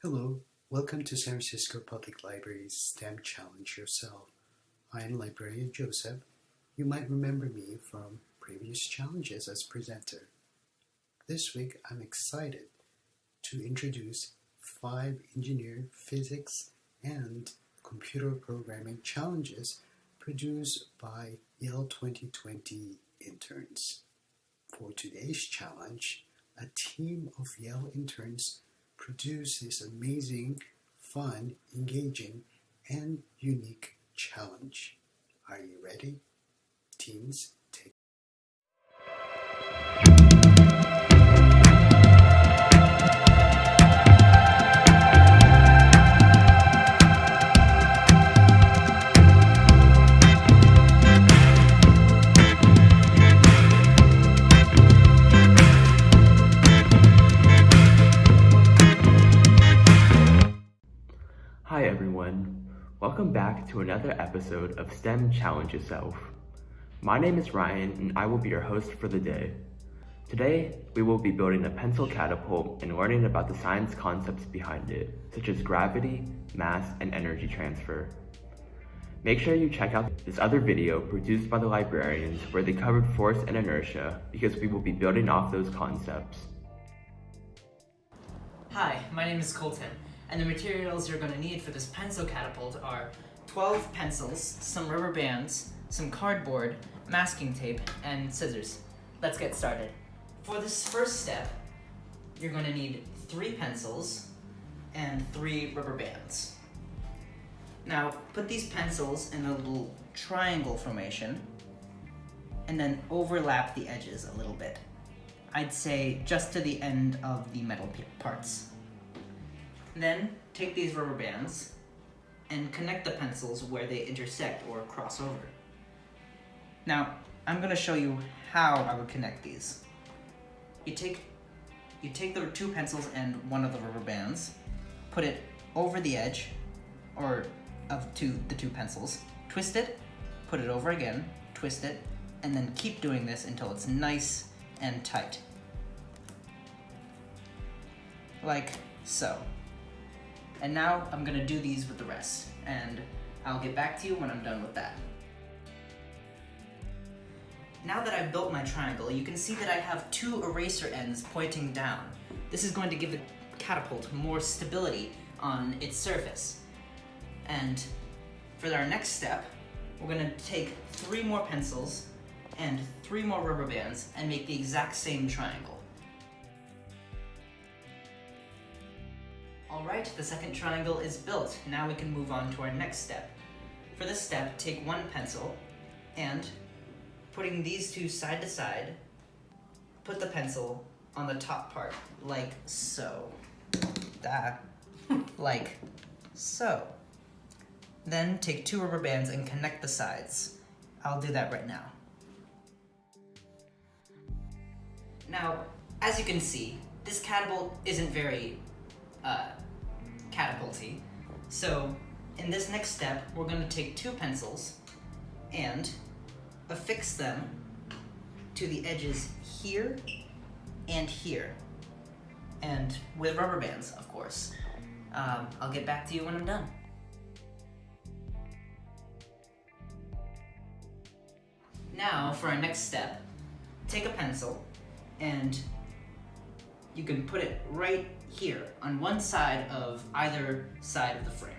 Hello, welcome to San Francisco Public Library's STEM Challenge Yourself. I am librarian Joseph. You might remember me from previous challenges as presenter. This week I'm excited to introduce five engineer physics and computer programming challenges produced by Yale 2020 interns. For today's challenge, a team of Yale interns produced this amazing, fun, engaging, and unique challenge. Are you ready? Teams, welcome back to another episode of STEM Challenge Yourself. My name is Ryan and I will be your host for the day. Today, we will be building a pencil catapult and learning about the science concepts behind it, such as gravity, mass, and energy transfer. Make sure you check out this other video produced by the librarians where they covered force and inertia because we will be building off those concepts. Hi, my name is Colton, and the materials you're going to need for this pencil catapult are 12 pencils, some rubber bands, some cardboard, masking tape, and scissors. Let's get started. For this first step, you're going to need three pencils and three rubber bands. Now, put these pencils in a little triangle formation and then overlap the edges a little bit. I'd say just to the end of the metal parts. Then take these rubber bands and connect the pencils where they intersect or cross over. Now, I'm gonna show you how I would connect these. You take you take the two pencils and one of the rubber bands, put it over the edge or of two the two pencils, twist it, put it over again, twist it, and then keep doing this until it's nice and tight. Like so. And now I'm gonna do these with the rest, and I'll get back to you when I'm done with that. Now that I've built my triangle, you can see that I have two eraser ends pointing down. This is going to give the catapult more stability on its surface. And for our next step, we're gonna take three more pencils and three more rubber bands and make the exact same triangle. Alright, the second triangle is built. Now we can move on to our next step. For this step, take one pencil and putting these two side to side, put the pencil on the top part, like so. That, like so. Then take two rubber bands and connect the sides. I'll do that right now. Now, as you can see, this catapult isn't very uh, catapulty. So, in this next step, we're going to take two pencils and affix them to the edges here and here. And with rubber bands, of course. Um, I'll get back to you when I'm done. Now, for our next step, take a pencil and you can put it right here on one side of either side of the frame.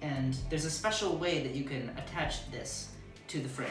And there's a special way that you can attach this to the frame.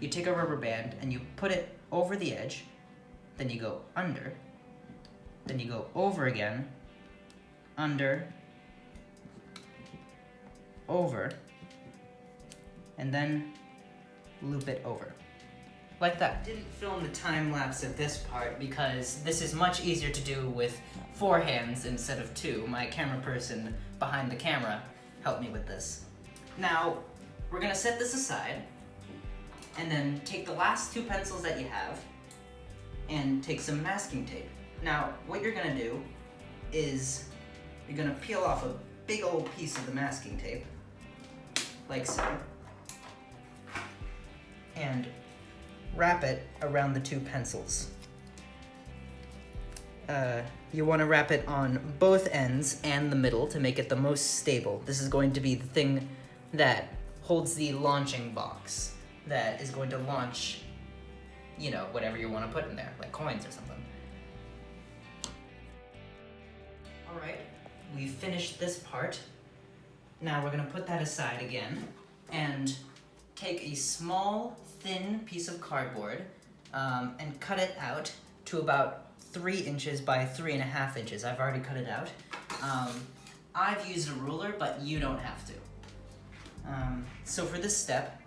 You take a rubber band and you put it over the edge, then you go under, then you go over again, under, over, and then loop it over. Like that. Didn't film the time lapse of this part because this is much easier to do with four hands instead of two. My camera person behind the camera helped me with this. Now, we're gonna set this aside and then take the last two pencils that you have and take some masking tape. Now, what you're gonna do is you're gonna peel off a big old piece of the masking tape, like so, and wrap it around the two pencils. uh, you want to wrap it on both ends and the middle to make it the most stable. This is going to be the thing that holds the launching box that is going to launch, you know, whatever you want to put in there, like coins or something. Alright, we finished this part. Now we're gonna put that aside again and take a small, thin piece of cardboard um, and cut it out to about three inches by three and a half inches. I've already cut it out. Um, I've used a ruler, but you don't have to. Um, so for this step,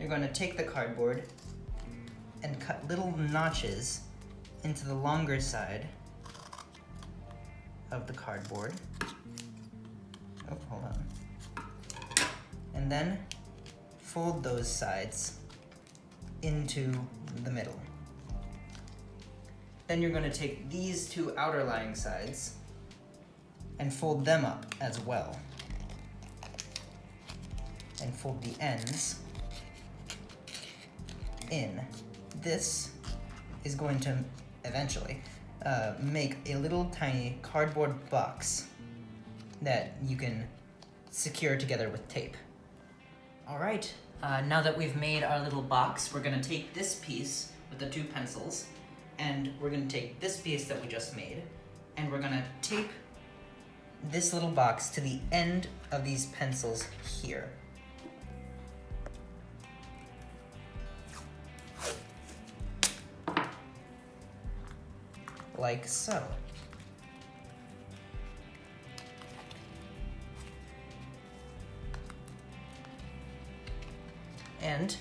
you're going to take the cardboard and cut little notches into the longer side of the cardboard. Oh, hold on. And then fold those sides into the middle. Then you're going to take these two outer lying sides and fold them up as well. And fold the ends in. This is going to eventually uh, make a little tiny cardboard box that you can secure together with tape. All right, uh, now that we've made our little box, we're gonna take this piece with the two pencils, and we're gonna take this piece that we just made, and we're gonna tape this little box to the end of these pencils here. Like so. And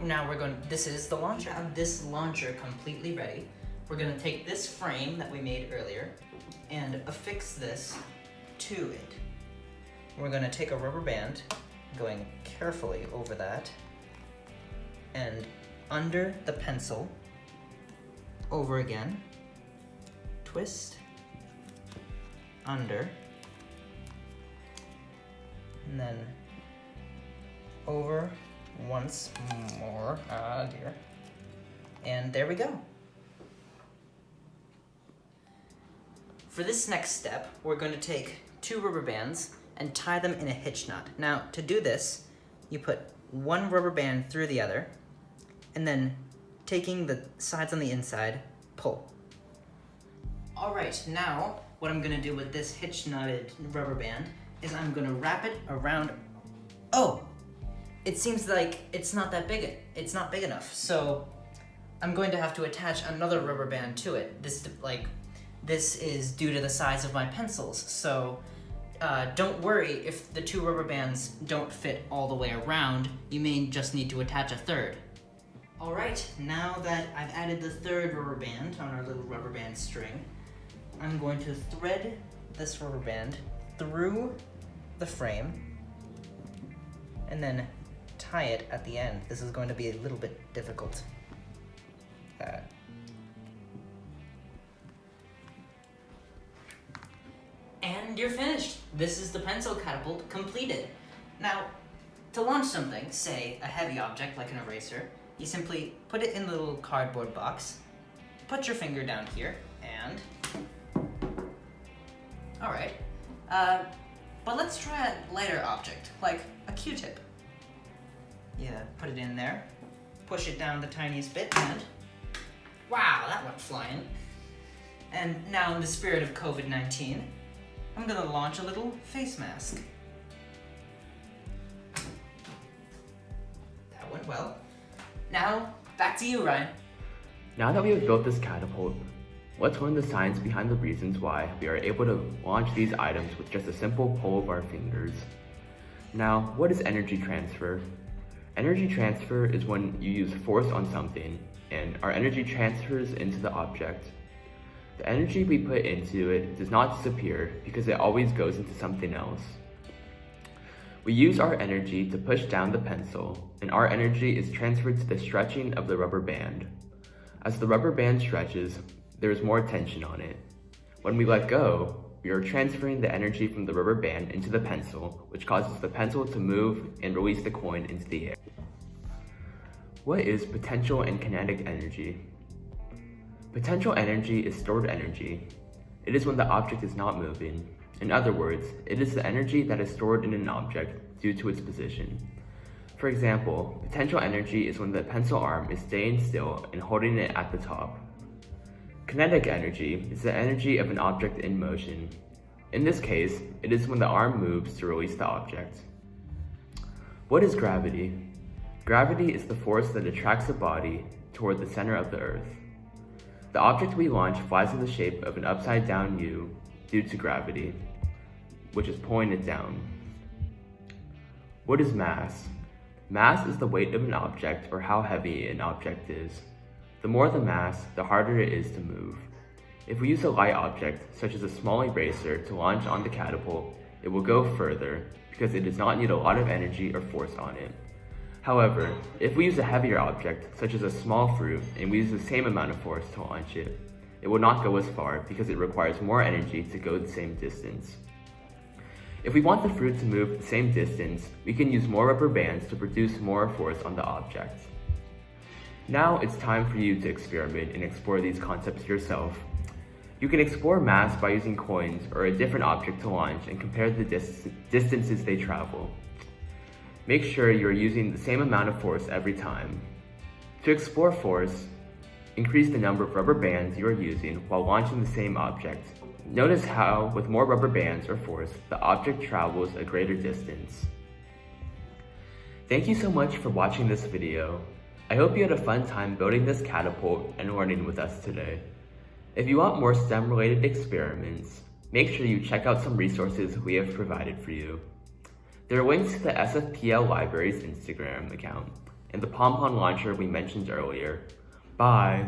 now we're going, this is the launcher. Have this launcher completely ready. We're gonna take this frame that we made earlier and affix this to it. We're gonna take a rubber band, going carefully over that, and under the pencil, over again, twist, under, and then over once more. Ah, dear. And there we go. For this next step, we're going to take two rubber bands and tie them in a hitch knot. Now, to do this, you put one rubber band through the other, and then taking the sides on the inside, pull. All right, now what I'm gonna do with this hitch knotted rubber band is I'm gonna wrap it around, oh, it seems like it's not that big, it's not big enough. So I'm going to have to attach another rubber band to it. This, like, this is due to the size of my pencils. So uh, don't worry if the two rubber bands don't fit all the way around, you may just need to attach a third. All right, now that I've added the third rubber band on our little rubber band string, I'm going to thread this rubber band through the frame and then tie it at the end. This is going to be a little bit difficult. Uh, and you're finished. This is the pencil catapult completed. Now, to launch something, say a heavy object like an eraser, you simply put it in the little cardboard box, put your finger down here, and... Alright. Uh, but let's try a lighter object, like a Q-tip. Yeah, put it in there, push it down the tiniest bit, and... Wow, that went flying. And now in the spirit of COVID-19, I'm gonna launch a little face mask. That went well. Now, back to you, Ryan. Now that we have built this catapult, let's learn the science behind the reasons why we are able to launch these items with just a simple pull of our fingers. Now, what is energy transfer? Energy transfer is when you use force on something and our energy transfers into the object. The energy we put into it does not disappear because it always goes into something else. We use our energy to push down the pencil, and our energy is transferred to the stretching of the rubber band. As the rubber band stretches, there is more tension on it. When we let go, we are transferring the energy from the rubber band into the pencil, which causes the pencil to move and release the coin into the air. What is potential and kinetic energy? Potential energy is stored energy. It is when the object is not moving. In other words, it is the energy that is stored in an object due to its position. For example, potential energy is when the pencil arm is staying still and holding it at the top. Kinetic energy is the energy of an object in motion. In this case, it is when the arm moves to release the object. What is gravity? Gravity is the force that attracts a body toward the center of the Earth. The object we launch flies in the shape of an upside down U due to gravity, which is pulling it down. What is mass? Mass is the weight of an object or how heavy an object is. The more the mass, the harder it is to move. If we use a light object, such as a small eraser, to launch on the catapult, it will go further because it does not need a lot of energy or force on it. However, if we use a heavier object, such as a small fruit, and we use the same amount of force to launch it, it will not go as far because it requires more energy to go the same distance. If we want the fruit to move the same distance, we can use more rubber bands to produce more force on the object. Now it's time for you to experiment and explore these concepts yourself. You can explore mass by using coins or a different object to launch and compare the dis distances they travel. Make sure you're using the same amount of force every time. To explore force, increase the number of rubber bands you are using while launching the same object. Notice how, with more rubber bands or force, the object travels a greater distance. Thank you so much for watching this video. I hope you had a fun time building this catapult and learning with us today. If you want more STEM related experiments, make sure you check out some resources we have provided for you. There are links to the SFPL Library's Instagram account and the PomPon launcher we mentioned earlier. Bye!